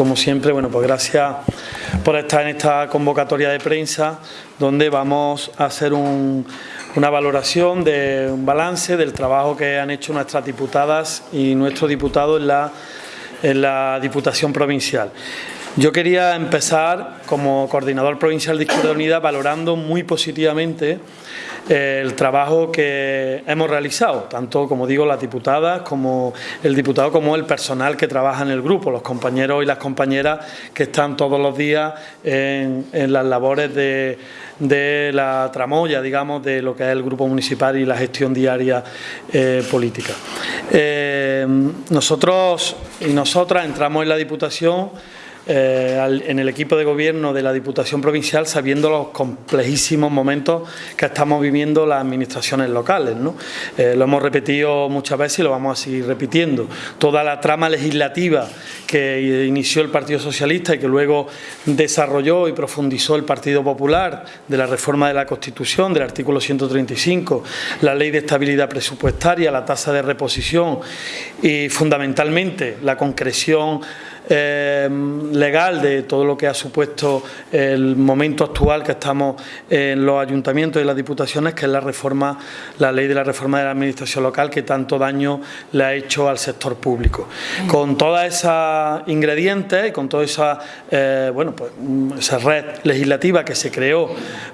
Como siempre, bueno, pues gracias por estar en esta convocatoria de prensa donde vamos a hacer una valoración de un balance del trabajo que han hecho nuestras diputadas y nuestros diputados en la, en la Diputación Provincial. Yo quería empezar como coordinador provincial de Izquierda Unida valorando muy positivamente el trabajo que hemos realizado, tanto como digo las diputadas, como el diputado, como el personal que trabaja en el grupo, los compañeros y las compañeras que están todos los días en, las labores de, la tramoya, digamos, de lo que es el grupo municipal y la gestión diaria eh, política. Eh, nosotros y nosotras entramos en la Diputación eh, en el equipo de gobierno de la Diputación Provincial sabiendo los complejísimos momentos que estamos viviendo las administraciones locales. Eh, lo hemos repetido muchas veces y lo vamos a seguir repitiendo. Toda la trama legislativa que inició el Partido Socialista y que luego desarrolló y profundizó el Partido Popular de la reforma de la Constitución, del artículo 135, la ley de estabilidad presupuestaria, la tasa de reposición y fundamentalmente la concreción Em, legal de todo lo que ha supuesto el momento actual que estamos en los ayuntamientos y las diputaciones, que es la reforma, la ley de la reforma de la administración local que tanto daño le ha hecho al sector público. Con todas esas ingredientes y con toda esa, eh, bueno, pues, esa red legislativa que se creó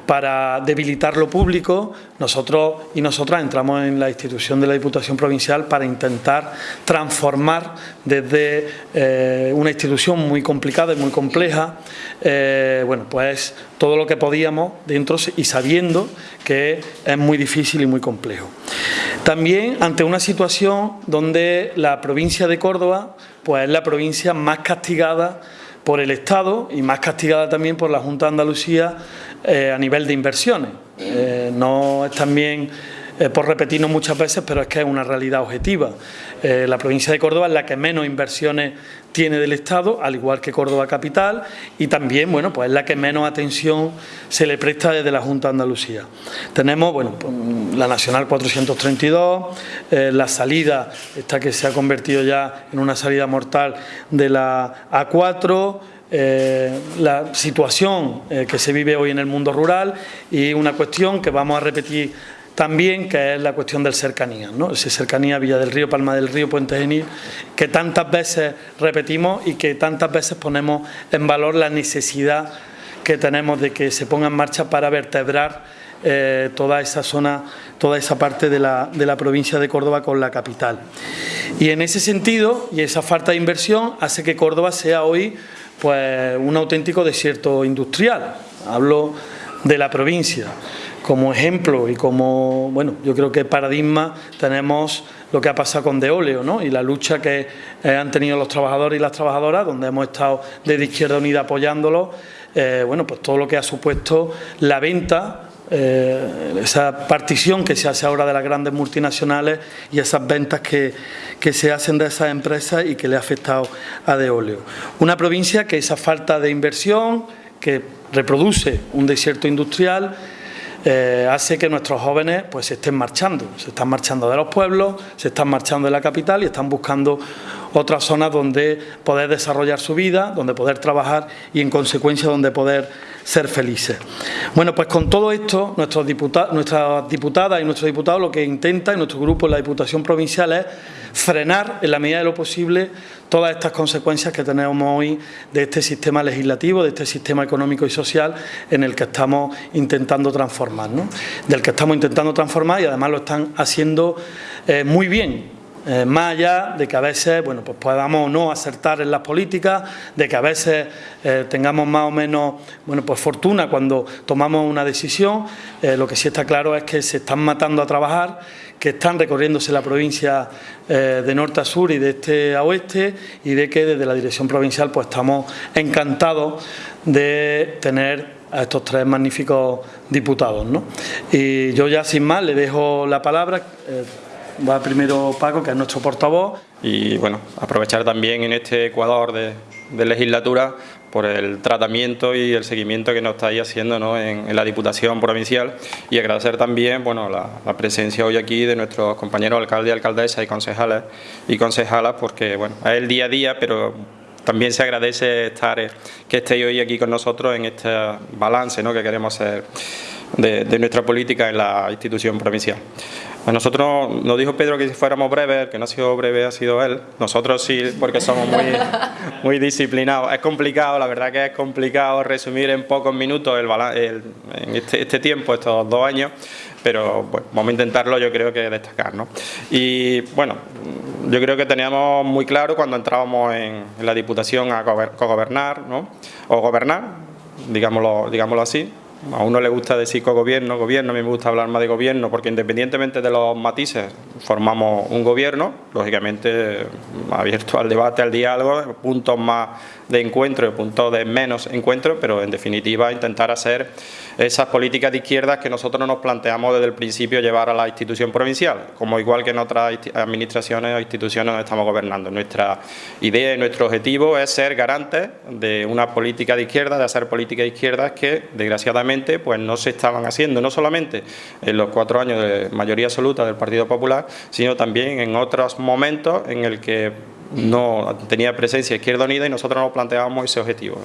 para debilitar lo público, nosotros y nosotras entramos en la institución de la Diputación Provincial para intentar transformar desde eh, una institución muy complicada y muy compleja, eh, bueno, pues todo lo que podíamos dentro y sabiendo que es muy difícil y muy complejo. También ante una situación donde la provincia de Córdoba pues es la provincia más castigada por el Estado y más castigada también por la Junta de Andalucía eh, a nivel de inversiones. Eh, no es también eh, por repetirnos muchas veces, pero es que es una realidad objetiva. la provincia de Córdoba es la que menos inversiones tiene del Estado, al igual que Córdoba Capital, y también, bueno, pues es la que menos atención se le presta desde la Junta de Andalucía. Tenemos, bueno, pues, la Nacional 432, la salida, esta que se ha convertido ya en una salida mortal de la A4, eh, la situación eh, que se vive hoy en el mundo rural y una cuestión que vamos a repetir también, que es la cuestión del cercanía, ¿no? ese cercanía Villa del Río, Palma del Río, Puente Genil, que tantas veces repetimos y que tantas veces ponemos en valor la necesidad que tenemos de que se ponga en marcha para vertebrar eh, toda esa zona, toda esa parte de la, de la provincia de Córdoba con la capital. Y en ese sentido, y esa falta de inversión hace que Córdoba sea hoy pues un auténtico desierto industrial. Hablo de la provincia. Como ejemplo y como, bueno, yo creo que paradigma tenemos lo que ha pasado con Deoleo ¿no? y la lucha que eh, han tenido los trabajadores y las trabajadoras, donde hemos estado desde Izquierda Unida apoyándolo, eh, bueno, pues todo lo que ha supuesto la venta eh, esa partición que se hace ahora de las grandes multinacionales y esas ventas que, se hacen de esas empresas y que le ha afectado a Deoleo. Una provincia que esa falta de inversión, que reproduce un desierto industrial, eh, hace que nuestros jóvenes pues se estén marchando, se están marchando de los pueblos, se están marchando de la capital y están buscando otras zonas donde poder desarrollar su vida, donde poder trabajar y en consecuencia donde poder ser felices. Bueno, pues con todo esto, nuestros diputados, nuestras diputadas y nuestros diputados lo que intenta y nuestro grupo en la Diputación Provincial es frenar en la medida de lo posible todas estas consecuencias que tenemos hoy de este sistema legislativo, de este sistema económico y social en el que estamos intentando transformar, ¿no? del que estamos intentando transformar y además lo están haciendo eh, muy bien, eh, más allá de que a veces bueno, pues podamos no acertar en las políticas, de que a veces eh, tengamos más o menos bueno, pues fortuna cuando tomamos una decisión, eh, lo que sí está claro es que se están matando a trabajar, que están recorriéndose la provincia de norte a sur y de este a oeste y de que desde la dirección provincial pues estamos encantados de tener a estos tres magníficos diputados. ¿no? Y yo ya sin más le dejo la palabra. Va primero Paco, que es nuestro portavoz. Y bueno, aprovechar también en este Ecuador de, legislatura por el tratamiento y el seguimiento que nos estáis haciendo en, la Diputación Provincial y agradecer también bueno, la, presencia hoy aquí de nuestros compañeros alcaldes alcaldesas y concejales y concejalas porque bueno, es el día a día, pero también se agradece estar, que estéis hoy aquí con nosotros en este balance ¿no? que queremos hacer de, nuestra política en la institución provincial. A nosotros nos dijo Pedro que si fuéramos breves, que no ha sido breve ha sido él. Nosotros sí, porque somos muy, muy disciplinados. Es complicado, la verdad que es complicado resumir en pocos minutos el, en este, este, tiempo, estos dos años, pero bueno, vamos a intentarlo yo creo que destacar. ¿no? Y bueno, yo creo que teníamos muy claro cuando entrábamos en, la Diputación a gobernar, ¿no? o gobernar, digámoslo, digámoslo así, a uno le gusta decir co-gobierno, gobierno, a mí me gusta hablar más de gobierno, porque independientemente de los matices, formamos un gobierno, lógicamente abierto al debate, al diálogo, puntos más de encuentro y puntos de menos encuentro, pero en definitiva intentar hacer esas políticas de izquierdas que nosotros nos planteamos desde el principio llevar a la institución provincial, como igual que en otras administraciones o instituciones donde estamos gobernando. Nuestra idea y nuestro objetivo es ser garantes de una política de izquierda, de hacer políticas de izquierdas que desgraciadamente pues no se estaban haciendo, no solamente en los cuatro años de mayoría absoluta del Partido Popular, sino también en otros momentos en el que no tenía presencia Izquierda Unida y nosotros nos planteábamos ese objetivo.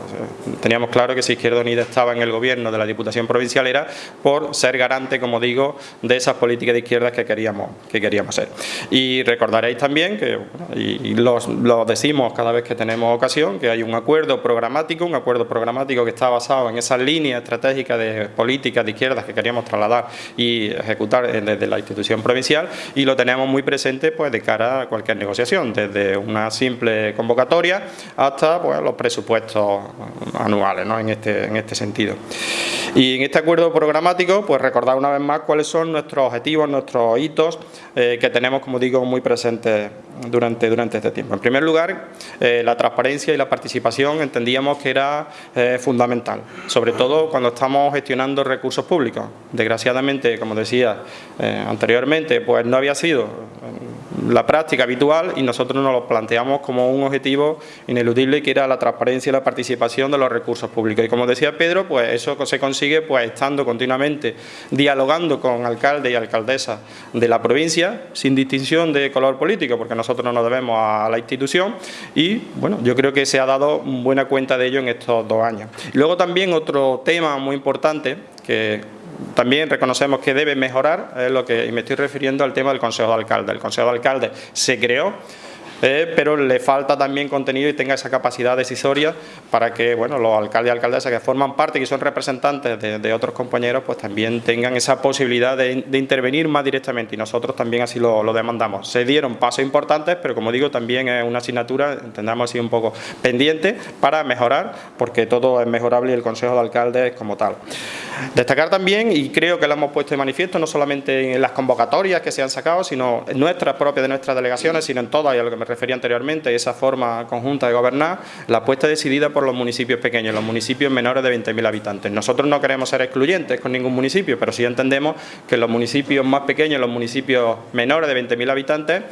teníamos claro que si Izquierda Unida estaba en el gobierno de la Diputación Provincial era por ser garante, como digo, de esas políticas de izquierdas que queríamos, que queríamos ser. Y recordaréis también, que y, lo decimos cada vez que tenemos ocasión, que hay un acuerdo programático, un acuerdo programático que está basado en esa línea estratégica de políticas de izquierdas que queríamos trasladar y ejecutar desde la institución provincial y lo tenemos muy presente pues de cara a cualquier negociación, desde un una simple convocatoria hasta pues, los presupuestos anuales ¿no? en, este, en este sentido. Y en este acuerdo programático, pues recordar una vez más cuáles son nuestros objetivos, nuestros hitos eh, que tenemos, como digo, muy presentes durante, durante este tiempo. En primer lugar, eh, la transparencia y la participación entendíamos que era eh, fundamental, sobre todo cuando estamos gestionando recursos públicos. Desgraciadamente, como decía anteriormente, pues no había sido la práctica habitual y nosotros nos lo planteamos como un objetivo ineludible que era la transparencia y la participación de los recursos públicos. Y como decía Pedro, pues eso se consigue pues estando continuamente dialogando con alcaldes y alcaldesas de la provincia sin distinción de color político, porque nosotros no nos debemos a la institución y bueno, yo creo que se ha dado buena cuenta de ello en estos dos años. Luego también otro tema muy importante que también reconocemos que debe mejorar, lo que y me estoy refiriendo al tema del Consejo de Alcalde. El Consejo de Alcalde se creó eh, pero le falta también contenido y tenga esa capacidad decisoria para que bueno, los alcaldes y alcaldesas que forman parte, y son representantes de, otros compañeros, pues también tengan esa posibilidad de, intervenir más directamente y nosotros también así lo, demandamos. Se dieron pasos importantes, pero como digo, también es una asignatura, entendamos así un poco pendiente para mejorar, porque todo es mejorable y el Consejo de Alcaldes como tal. Destacar también, y creo que lo hemos puesto de manifiesto, no solamente en las convocatorias que se han sacado, sino en nuestras propias de nuestras delegaciones, sino en todas, y a lo que me refería anteriormente, esa forma conjunta de gobernar, la apuesta decidida por los municipios pequeños, los municipios menores de 20.000 habitantes. Nosotros no queremos ser excluyentes con ningún municipio, pero sí entendemos que los municipios más pequeños, los municipios menores de 20.000 habitantes,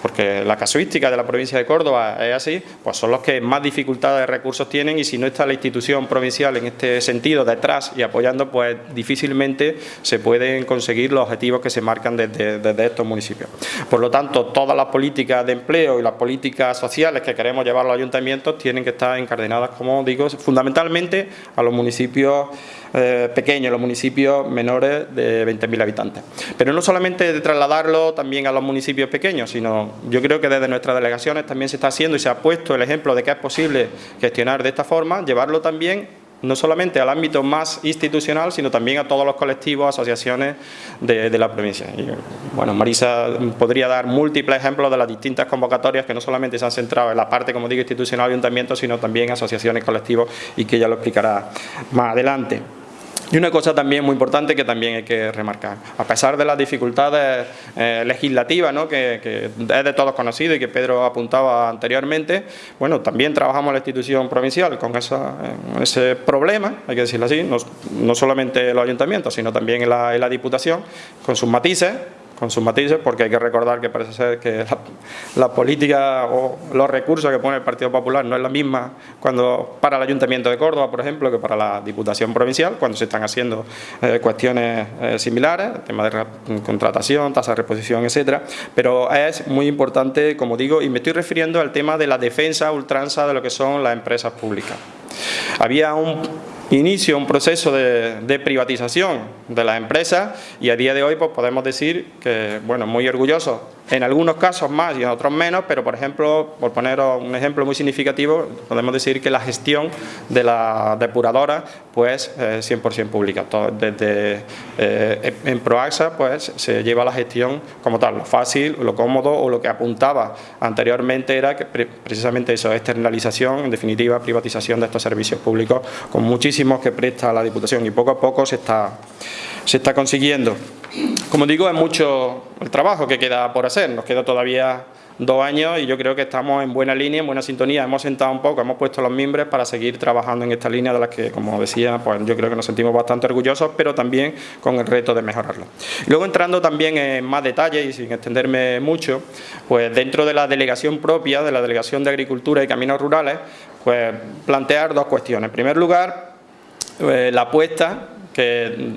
porque la casuística de la provincia de Córdoba es así, pues son los que más dificultades de recursos tienen y si no está la institución provincial en este sentido detrás y apoyando, pues difícilmente se pueden conseguir los objetivos que se marcan desde, estos municipios. Por lo tanto, todas las políticas de empleo y las políticas sociales que queremos llevar a los ayuntamientos tienen que estar encadenadas, como digo, fundamentalmente a los municipios eh, pequeños, los municipios menores de 20.000 habitantes. Pero no solamente de trasladarlo también a los municipios pequeños, sino yo creo que desde nuestras delegaciones también se está haciendo y se ha puesto el ejemplo de que es posible gestionar de esta forma, llevarlo también no solamente al ámbito más institucional, sino también a todos los colectivos, asociaciones de, la provincia. Bueno, Marisa podría dar múltiples ejemplos de las distintas convocatorias que no solamente se han centrado en la parte, como digo, institucional de ayuntamiento, sino también asociaciones, colectivos y que ella lo explicará más adelante. Y una cosa también muy importante que también hay que remarcar, a pesar de las dificultades eh, legislativas, ¿no? que, es de todos conocido y que Pedro apuntaba anteriormente, bueno, también trabajamos la institución provincial con ese problema, hay que decirlo así, no, solamente los ayuntamientos, sino también en la Diputación, con sus matices, con sus matices, porque hay que recordar que parece ser que la, política o los recursos que pone el Partido Popular no es la misma cuando para el Ayuntamiento de Córdoba, por ejemplo, que para la Diputación Provincial, cuando se están haciendo eh, cuestiones eh, similares, tema de contratación, tasa de reposición, etcétera, pero es muy importante, como digo, y me estoy refiriendo al tema de la defensa ultranza de lo que son las empresas públicas. Había un inicio un proceso de, privatización de las empresas y a día de hoy pues, podemos decir que, bueno, muy orgullosos en algunos casos más y en otros menos, pero por ejemplo, por poner un ejemplo muy significativo, podemos decir que la gestión de la depuradora pues 100% eh, pública. desde eh, en Proaxa pues se lleva la gestión como tal, lo fácil, lo cómodo o lo que apuntaba anteriormente era que precisamente eso, externalización, en definitiva privatización de estos servicios públicos con que presta la Diputación y poco a poco se está, se está consiguiendo. Como digo, es mucho el trabajo que queda por hacer, nos queda todavía dos años y yo creo que estamos en buena línea, en buena sintonía, hemos sentado un poco, hemos puesto los mimbres para seguir trabajando en esta línea de las que, como decía, pues yo creo que nos sentimos bastante orgullosos, pero también con el reto de mejorarlo. Luego entrando también en más detalles y sin extenderme mucho, pues dentro de la delegación propia, de la Delegación de Agricultura y Caminos Rurales, pues plantear dos cuestiones. En primer lugar, eh, la apuesta que,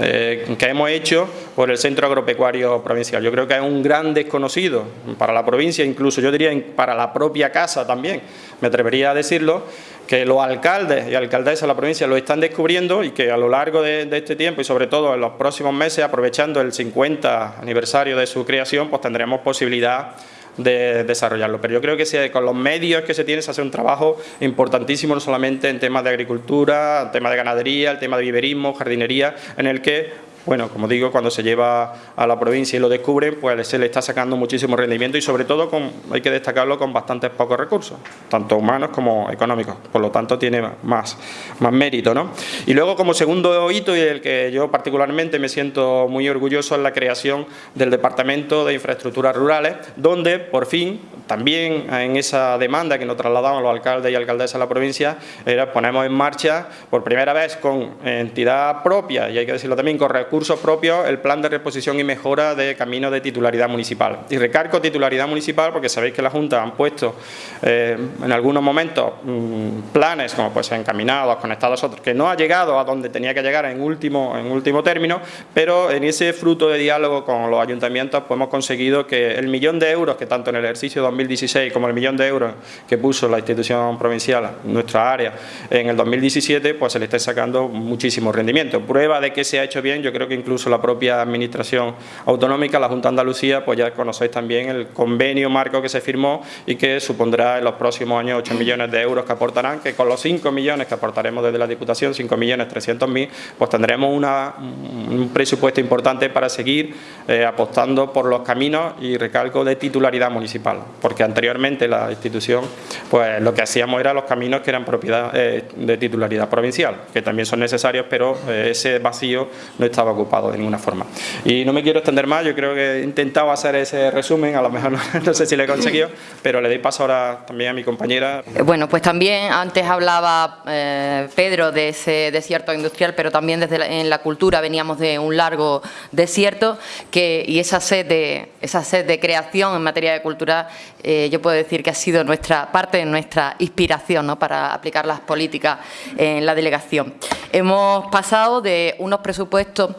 eh, que, hemos hecho por el Centro Agropecuario Provincial. Yo creo que es un gran desconocido para la provincia, incluso yo diría para la propia casa también, me atrevería a decirlo, que los alcaldes y alcaldesas de la provincia lo están descubriendo y que a lo largo de, de, este tiempo y sobre todo en los próximos meses, aprovechando el 50 aniversario de su creación, pues tendremos posibilidad de desarrollarlo. Pero yo creo que con los medios que se tiene se hace un trabajo importantísimo, no solamente en temas de agricultura, en temas de ganadería, el tema de viverismo, jardinería, en el que bueno, como digo, cuando se lleva a la provincia y lo descubren, pues se le está sacando muchísimo rendimiento y sobre todo, con, hay que destacarlo, con bastantes pocos recursos, tanto humanos como económicos, por lo tanto tiene más, más mérito. ¿no? Y luego como segundo hito y el que yo particularmente me siento muy orgulloso es la creación del Departamento de Infraestructuras Rurales, donde por fin, también en esa demanda que nos trasladaban los alcaldes y alcaldesas de la provincia, era ponemos en marcha por primera vez con entidad propia y hay que decirlo también con recursos recursos propios el plan de reposición y mejora de caminos de titularidad municipal. Y recargo titularidad municipal porque sabéis que la Junta han puesto eh, en algunos momentos mm, planes como pues encaminados, conectados a otros, que no ha llegado a donde tenía que llegar en último, en último término, pero en ese fruto de diálogo con los ayuntamientos pues hemos conseguido que el millón de euros que tanto en el ejercicio 2016 como el millón de euros que puso la institución provincial, nuestra área, en el 2017, pues se le está sacando muchísimo rendimiento. Prueba de que se ha hecho bien, yo creo que incluso la propia Administración Autonómica, la Junta Andalucía, pues ya conocéis también el convenio marco que se firmó y que supondrá en los próximos años 8 millones de euros que aportarán, que con los 5 millones que aportaremos desde la Diputación, 5 millones 300 mil, pues tendremos un presupuesto importante para seguir eh, apostando por los caminos y recalco de titularidad municipal, porque anteriormente la institución, pues lo que hacíamos era los caminos que eran propiedad eh, de titularidad provincial, que también son necesarios, pero eh, ese vacío no estaba ocupado de ninguna forma. Y no me quiero extender más, yo creo que he intentado hacer ese resumen, a lo mejor no, sé si lo he conseguido, pero le doy paso ahora también a mi compañera. Bueno, pues también antes hablaba eh, Pedro de ese desierto industrial, pero también desde en la cultura veníamos de un largo desierto que, y esa sed, de, esa sed de creación en materia de cultura, eh, yo puedo decir que ha sido nuestra parte de nuestra inspiración ¿no? para aplicar las políticas en la delegación. Hemos pasado de unos presupuestos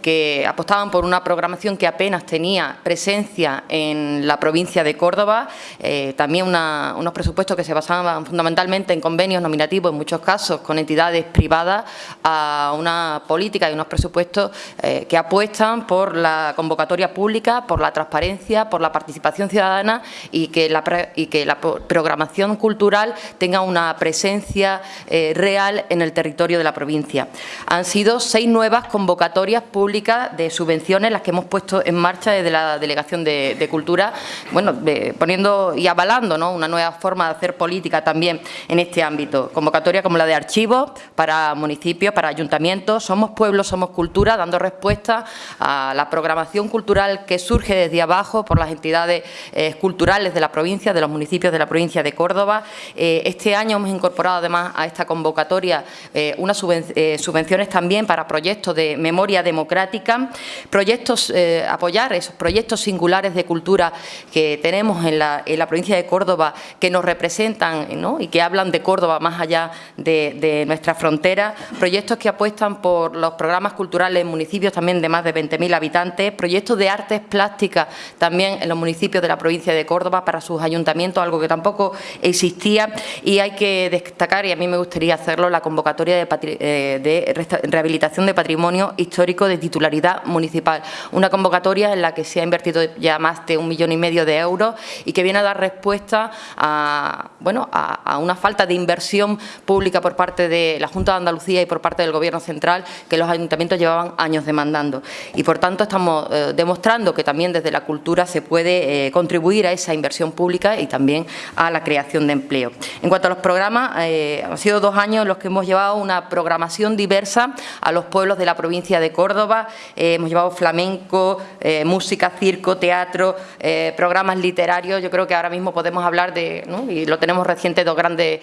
que apostaban por una programación que apenas tenía presencia en la provincia de Córdoba, eh, también unos presupuestos que se basaban fundamentalmente en convenios nominativos, en muchos casos con entidades privadas, a una política y unos presupuestos eh, que apuestan por la convocatoria pública, por la transparencia, por la participación ciudadana y que la, y que la programación cultural tenga una presencia eh, real en el territorio de la provincia. Han sido seis nuevas convocatorias públicas de subvenciones, las que hemos puesto en marcha desde la Delegación de, Cultura, bueno, poniendo y avalando ¿no? una nueva forma de hacer política también en este ámbito. Convocatoria como la de archivos para municipios, para ayuntamientos, Somos Pueblo, Somos Cultura, dando respuesta a la programación cultural que surge desde abajo por las entidades eh, culturales de la provincia, de los municipios de la provincia de Córdoba. Eh, este año hemos incorporado además a esta convocatoria eh, unas subvenciones también para proyectos de memoria democrática proyectos, eh, apoyar esos proyectos singulares de cultura que tenemos en la, provincia de Córdoba que nos representan y que hablan de Córdoba más allá de, de nuestra frontera, proyectos que apuestan por los programas culturales en municipios también de más de 20.000 habitantes, proyectos de artes plásticas también en los municipios de la provincia de Córdoba para sus ayuntamientos, algo que tampoco existía. Y hay que destacar, y a mí me gustaría hacerlo, la convocatoria de, eh, rehabilitación de patrimonio histórico de titularidad municipal. Una convocatoria en la que se ha invertido ya más de un millón y medio de euros y que viene a dar respuesta a, bueno, a, una falta de inversión pública por parte de la Junta de Andalucía y por parte del Gobierno central que los ayuntamientos llevaban años demandando. Y por tanto estamos eh, demostrando que también desde la cultura se puede eh, contribuir a esa inversión pública y también a la creación de empleo. En cuanto a los programas, eh, han sido dos años los que hemos llevado una programación diversa a los pueblos de la provincia de Córdoba. Eh, hemos llevado flamenco, eh, música, circo, teatro, programas literarios. Yo creo que ahora mismo podemos hablar de, y lo tenemos reciente, dos grandes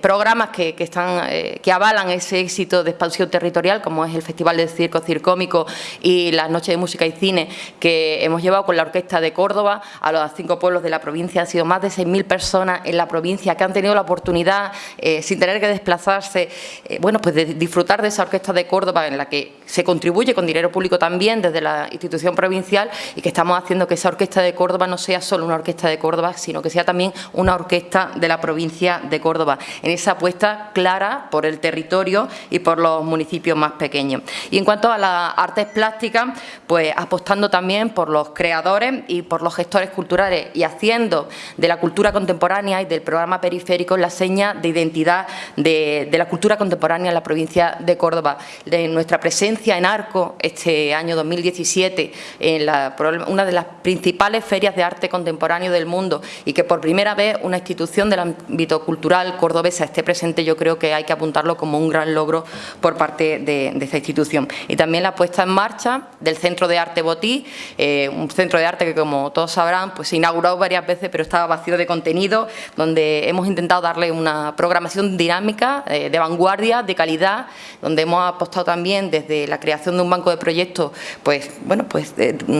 programas que, que avalan ese éxito de expansión territorial, como es el Festival de Circo Circómico y las Noches de Música y Cine, que hemos llevado con la Orquesta de Córdoba a los cinco pueblos de la provincia. Han sido más de 6.000 personas en la provincia que han tenido la oportunidad, eh, sin tener que desplazarse, eh, bueno, pues de disfrutar de esa orquesta de Córdoba en la que se contribuye con público también desde la institución provincial y que estamos haciendo que esa orquesta de Córdoba no sea solo una orquesta de Córdoba, sino que sea también una orquesta de la provincia de Córdoba, en esa apuesta clara por el territorio y por los municipios más pequeños. Y en cuanto a las artes plásticas, pues apostando también por los creadores y por los gestores culturales y haciendo de la cultura contemporánea y del programa periférico la seña de identidad de, la cultura contemporánea en la provincia de Córdoba. De nuestra presencia en Arco este año 2017, en una de las principales ferias de arte contemporáneo del mundo y que por primera vez una institución del ámbito cultural cordobesa esté presente, yo creo que hay que apuntarlo como un gran logro por parte de, esta institución. Y también la puesta en marcha del Centro de Arte Botí, eh, un centro de arte que como todos sabrán pues se inauguró varias veces pero estaba vacío de contenido, donde hemos intentado darle una programación dinámica, eh, de vanguardia, de calidad, donde hemos apostado también desde la creación de un banco de proyectos, pues bueno, pues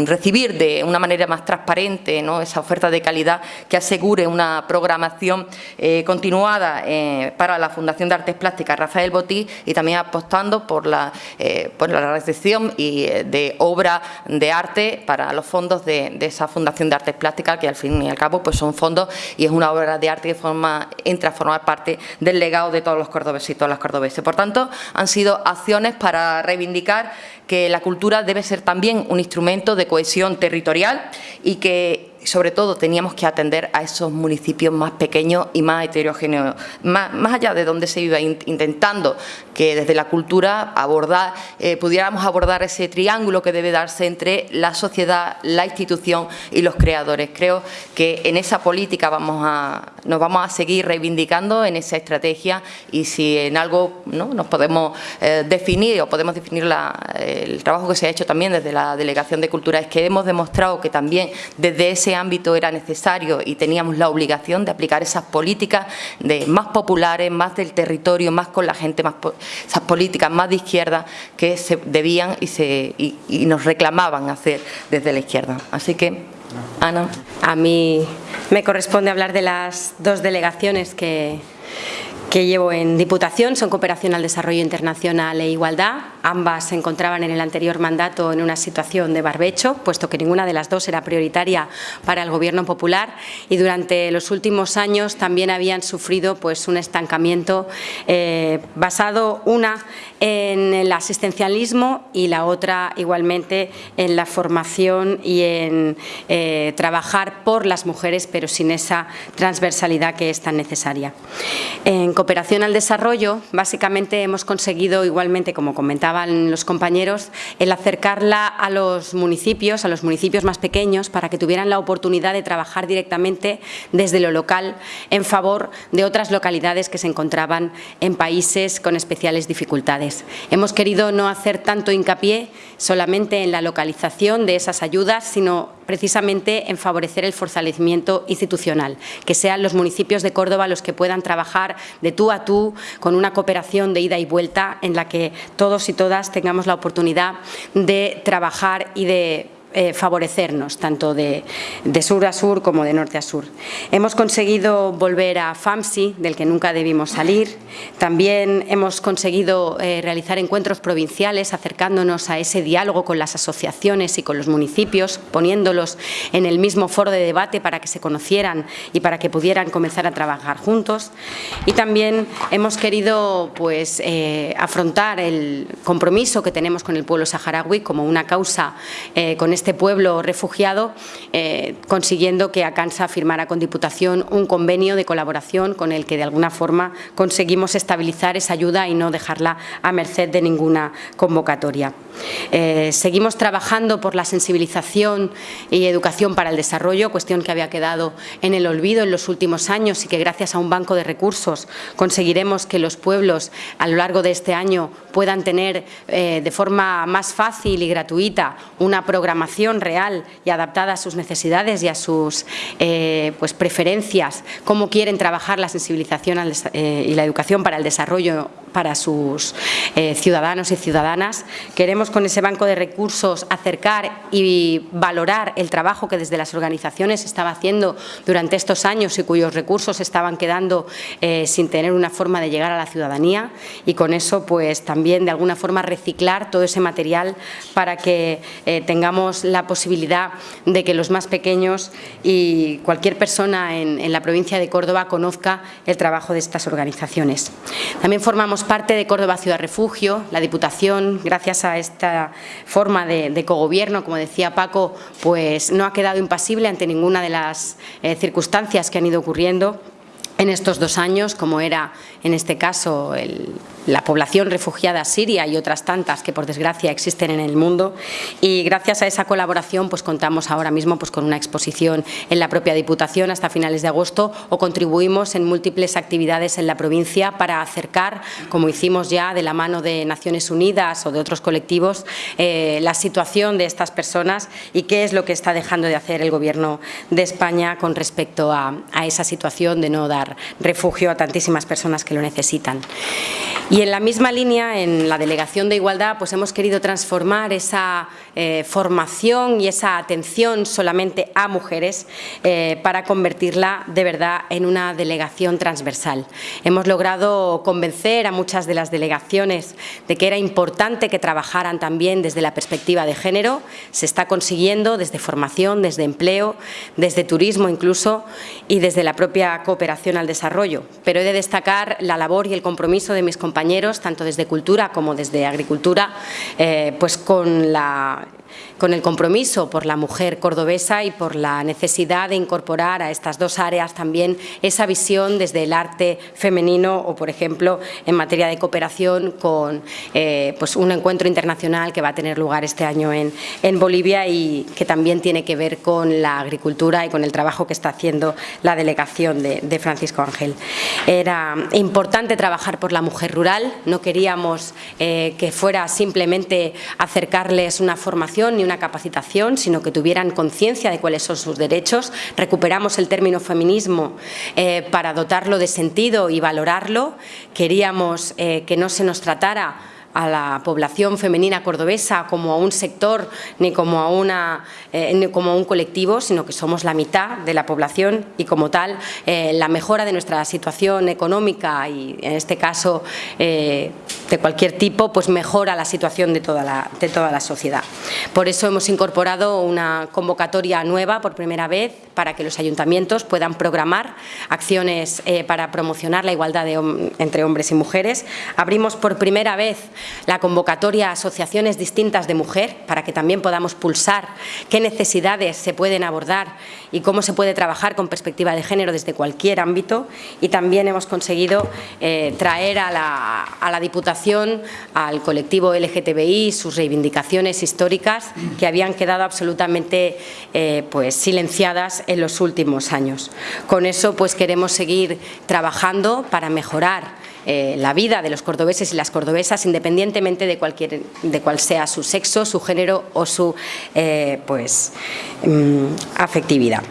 recibir de una manera más transparente esa oferta de calidad que asegure una programación eh, continuada eh, para la Fundación de Artes Plásticas Rafael Botí y también apostando por la, la recepción y, de obra de arte para los fondos de, de esa Fundación de Artes Plásticas que al fin y al cabo pues son fondos y es una obra de arte que forma, entra a formar parte del legado de todos los cordobeses y todas las cordobeses. Por tanto, han sido acciones para reivindicar que la cultura debe ser también un instrumento de cohesión territorial y que sobre todo teníamos que atender a esos municipios más pequeños y más heterogéneos, más, allá de donde se iba intentando que desde la cultura abordar, eh, pudiéramos abordar ese triángulo que debe darse entre la sociedad, la institución y los creadores. Creo que en esa política vamos a, nos vamos a seguir reivindicando en esa estrategia y si en algo ¿no? nos podemos eh, definir o podemos definir el trabajo que se ha hecho también desde la Delegación de Cultura es que hemos demostrado que también desde ese ámbito era necesario y teníamos la obligación de aplicar esas políticas de más populares, más del territorio, más con la gente, más esas políticas más de izquierda que se debían y, se, y nos reclamaban hacer desde la izquierda. Así que, Ana. A mí me corresponde hablar de las dos delegaciones que, que llevo en Diputación son Cooperación al Desarrollo Internacional e Igualdad. Ambas se encontraban en el anterior mandato en una situación de barbecho, puesto que ninguna de las dos era prioritaria para el Gobierno popular y durante los últimos años también habían sufrido pues, un estancamiento eh, basado una en el asistencialismo y la otra igualmente en la formación y en eh, trabajar por las mujeres, pero sin esa transversalidad que es tan necesaria. En cooperación al desarrollo, básicamente hemos conseguido, igualmente como los compañeros, el acercarla a los municipios, a los municipios más pequeños, para que tuvieran la oportunidad de trabajar directamente desde lo local en favor de otras localidades que se encontraban en países con especiales dificultades. Hemos querido no hacer tanto hincapié solamente en la localización de esas ayudas, sino precisamente en favorecer el fortalecimiento institucional, que sean los municipios de Córdoba los que puedan trabajar de tú a tú con una cooperación de ida y vuelta en la que todos y todas tengamos la oportunidad de trabajar y de eh, favorecernos, tanto de, sur a sur como de norte a sur. Hemos conseguido volver a FAMSI, del que nunca debimos salir. También hemos conseguido eh, realizar encuentros provinciales, acercándonos a ese diálogo con las asociaciones y con los municipios, poniéndolos en el mismo foro de debate para que se conocieran y para que pudieran comenzar a trabajar juntos. Y también hemos querido pues, eh, afrontar el compromiso que tenemos con el pueblo saharaui como una causa con este este pueblo refugiado, eh, consiguiendo que ACANSA firmara con Diputación un convenio de colaboración con el que de alguna forma conseguimos estabilizar esa ayuda y no dejarla a merced de ninguna convocatoria. Eh, seguimos trabajando por la sensibilización y educación para el desarrollo, cuestión que había quedado en el olvido en los últimos años y que gracias a un banco de recursos conseguiremos que los pueblos a lo largo de este año puedan tener eh, de forma más fácil y gratuita una programación real y adaptada a sus necesidades y a sus eh, pues, preferencias, cómo quieren trabajar la sensibilización eh, y la educación para el desarrollo para sus ciudadanos y ciudadanas. Queremos con ese banco de recursos acercar y valorar el trabajo que desde las organizaciones estaba haciendo durante estos años y cuyos recursos estaban quedando sin tener una forma de llegar a la ciudadanía y con eso pues también de alguna forma reciclar todo ese material para que tengamos la posibilidad de que los más pequeños y cualquier persona en, la provincia de Córdoba conozca el trabajo de estas organizaciones. También formamos parte de Córdoba Ciudad Refugio, la Diputación, gracias a esta forma de, cogobierno, como decía Paco, pues no ha quedado impasible ante ninguna de las eh, circunstancias que han ido ocurriendo en estos dos años, como era en este caso la población refugiada siria y otras tantas que por desgracia existen en el mundo y gracias a esa colaboración pues contamos ahora mismo pues con una exposición en la propia Diputación hasta finales de agosto o contribuimos en múltiples actividades en la provincia para acercar, como hicimos ya de la mano de Naciones Unidas o de otros colectivos, eh, la situación de estas personas y qué es lo que está dejando de hacer el Gobierno de España con respecto a, a esa situación de no dar refugio a tantísimas personas que lo necesitan. Y en la misma línea, en la Delegación de Igualdad, pues hemos querido transformar esa eh, formación y esa atención solamente a mujeres eh, para convertirla de verdad en una delegación transversal. Hemos logrado convencer a muchas de las delegaciones de que era importante que trabajaran también desde la perspectiva de género. Se está consiguiendo desde formación, desde empleo, desde turismo incluso y desde la propia cooperación al desarrollo. Pero he de destacar la labor y el compromiso de mis compañeros, tanto desde cultura como desde agricultura, eh, pues con la con el compromiso por la mujer cordobesa y por la necesidad de incorporar a estas dos áreas también esa visión desde el arte femenino o, por ejemplo, en materia de cooperación con eh, pues un encuentro internacional que va a tener lugar este año en, en Bolivia y que también tiene que ver con la agricultura y con el trabajo que está haciendo la delegación de, Francisco Ángel. Era importante trabajar por la mujer rural, no queríamos eh, que fuera simplemente acercarles una formación ni una capacitación, sino que tuvieran conciencia de cuáles son sus derechos. Recuperamos el término feminismo eh, para dotarlo de sentido y valorarlo. Queríamos eh, que no se nos tratara a la población femenina cordobesa como a un sector ni como a, una, eh, como un colectivo, sino que somos la mitad de la población y como tal eh, la mejora de nuestra situación económica y en este caso eh, de cualquier tipo, pues mejora la situación de toda la, de toda la sociedad. Por eso hemos incorporado una convocatoria nueva por primera vez para que los ayuntamientos puedan programar acciones para promocionar la igualdad entre hombres y mujeres. Abrimos por primera vez la convocatoria a asociaciones distintas de mujer para que también podamos pulsar qué necesidades se pueden abordar y cómo se puede trabajar con perspectiva de género desde cualquier ámbito y también hemos conseguido eh, traer a la, Diputación al colectivo LGTBI sus reivindicaciones históricas que habían quedado absolutamente eh, pues, silenciadas en los últimos años. Con eso pues queremos seguir trabajando para mejorar eh, la vida de los cordobeses y las cordobesas independientemente de, cualquier, de cuál sea su sexo, su género o su eh, pues, mm, afectividad.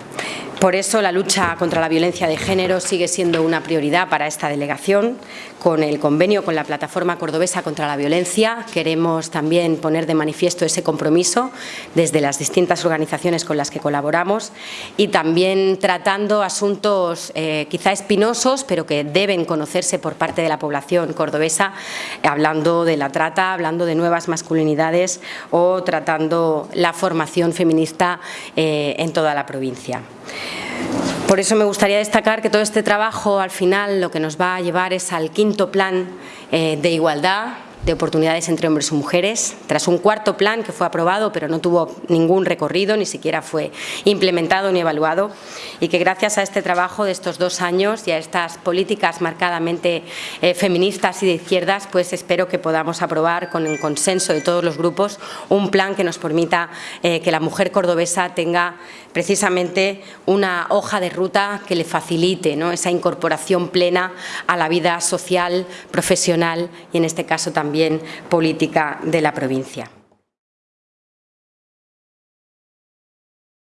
Por eso la lucha contra la violencia de género sigue siendo una prioridad para esta delegación. Con el convenio con la Plataforma Cordobesa contra la Violencia queremos también poner de manifiesto ese compromiso desde las distintas organizaciones con las que colaboramos y también tratando asuntos eh, quizá espinosos pero que deben conocerse por parte de la población cordobesa, hablando de la trata, hablando de nuevas masculinidades o tratando la formación feminista eh, en toda la provincia. Por eso me gustaría destacar que todo este trabajo al final lo que nos va a llevar es al quinto plan eh, de igualdad de oportunidades entre hombres y mujeres, tras un cuarto plan que fue aprobado pero no tuvo ningún recorrido, ni siquiera fue implementado ni evaluado y que gracias a este trabajo de estos dos años y a estas políticas marcadamente eh, feministas y de izquierdas, pues espero que podamos aprobar con el consenso de todos los grupos un plan que nos permita eh, que la mujer cordobesa tenga precisamente una hoja de ruta que le facilite ¿no? esa incorporación plena a la vida social, profesional y en este caso también política de la provincia.